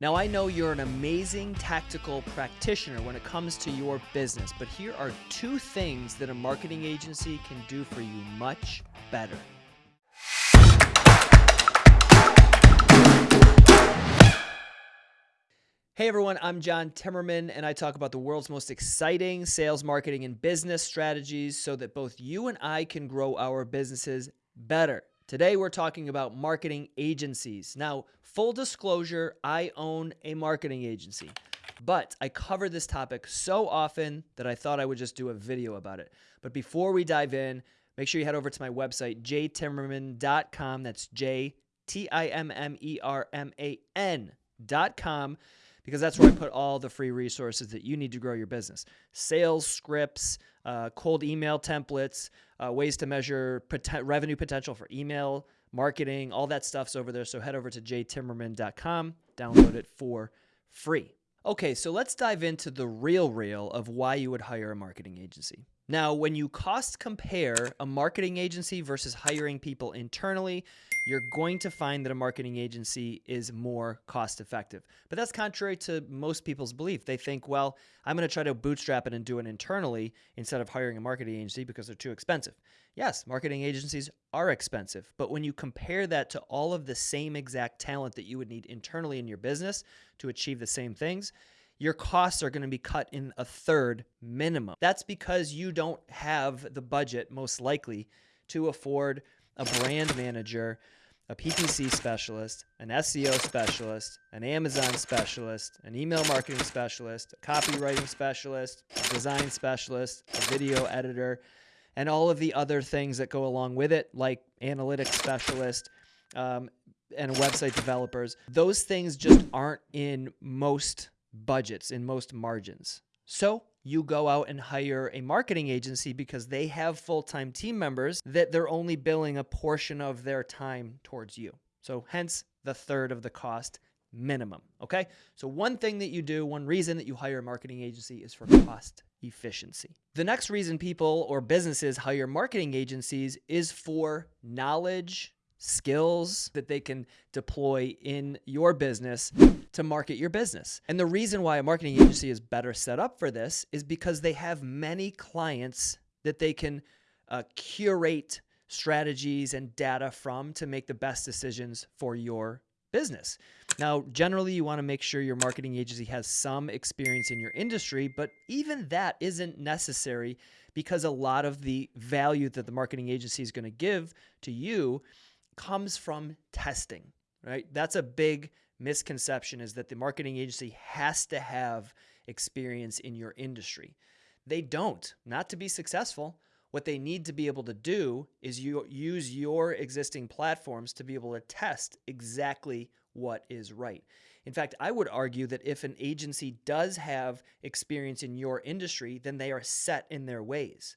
Now, I know you're an amazing tactical practitioner when it comes to your business, but here are two things that a marketing agency can do for you much better. Hey everyone, I'm John Timmerman, and I talk about the world's most exciting sales, marketing, and business strategies so that both you and I can grow our businesses better. Today, we're talking about marketing agencies. Now, full disclosure, I own a marketing agency, but I cover this topic so often that I thought I would just do a video about it. But before we dive in, make sure you head over to my website, jtimmerman.com. That's J T I M M E R M A N.com because that's where I put all the free resources that you need to grow your business sales scripts, uh, cold email templates, uh, ways to measure revenue potential for email marketing, all that stuff's over there. So head over to jtimmerman.com, download it for free. Okay, so let's dive into the real real of why you would hire a marketing agency. Now, when you cost compare a marketing agency versus hiring people internally, you're going to find that a marketing agency is more cost effective. But that's contrary to most people's belief. They think, well, I'm going to try to bootstrap it and do it internally instead of hiring a marketing agency because they're too expensive. Yes, marketing agencies are expensive, but when you compare that to all of the same exact talent that you would need internally in your business to achieve the same things, your costs are going to be cut in a third minimum. That's because you don't have the budget, most likely, to afford a brand manager, a PPC specialist, an SEO specialist, an Amazon specialist, an email marketing specialist, a copywriting specialist, a design specialist, a video editor, and all of the other things that go along with it, like analytics specialist. Um, and website developers, those things just aren't in most budgets, in most margins. So you go out and hire a marketing agency because they have full time team members that they're only billing a portion of their time towards you. So, hence the third of the cost minimum. Okay. So, one thing that you do, one reason that you hire a marketing agency is for cost efficiency. The next reason people or businesses hire marketing agencies is for knowledge skills that they can deploy in your business to market your business. And the reason why a marketing agency is better set up for this is because they have many clients that they can uh, curate strategies and data from to make the best decisions for your business. Now, generally, you want to make sure your marketing agency has some experience in your industry, but even that isn't necessary because a lot of the value that the marketing agency is going to give to you comes from testing, right? That's a big misconception is that the marketing agency has to have experience in your industry. They don't, not to be successful. What they need to be able to do is you use your existing platforms to be able to test exactly what is right. In fact, I would argue that if an agency does have experience in your industry, then they are set in their ways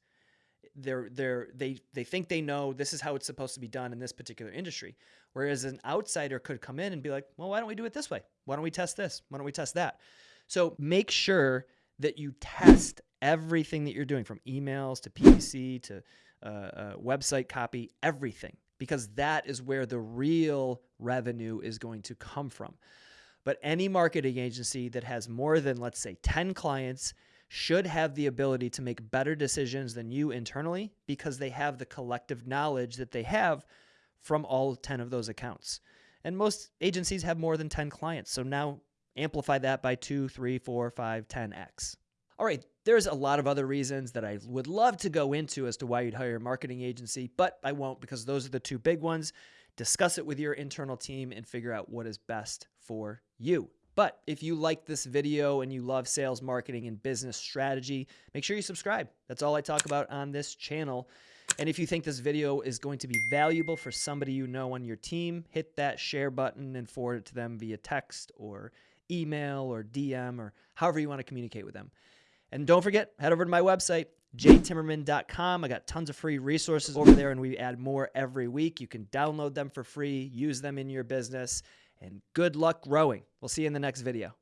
they're they're they they think they know this is how it's supposed to be done in this particular industry. Whereas an outsider could come in and be like well why don't we do it this way? Why don't we test this? Why don't we test that? So make sure that you test everything that you're doing from emails to ppc to uh, uh, website copy everything because that is where the real revenue is going to come from. But any marketing agency that has more than let's say 10 clients should have the ability to make better decisions than you internally because they have the collective knowledge that they have from all 10 of those accounts. And most agencies have more than 10 clients. So now amplify that by 2, 3, 4, 5, 10x. All right, there's a lot of other reasons that I would love to go into as to why you'd hire a marketing agency, but I won't because those are the two big ones. Discuss it with your internal team and figure out what is best for you. But if you like this video and you love sales, marketing, and business strategy, make sure you subscribe. That's all I talk about on this channel. And if you think this video is going to be valuable for somebody you know on your team, hit that share button and forward it to them via text or email or DM or however you want to communicate with them. And don't forget, head over to my website, jtimmerman.com. I got tons of free resources over there, and we add more every week. You can download them for free, use them in your business, and good luck growing. We'll see you in the next video.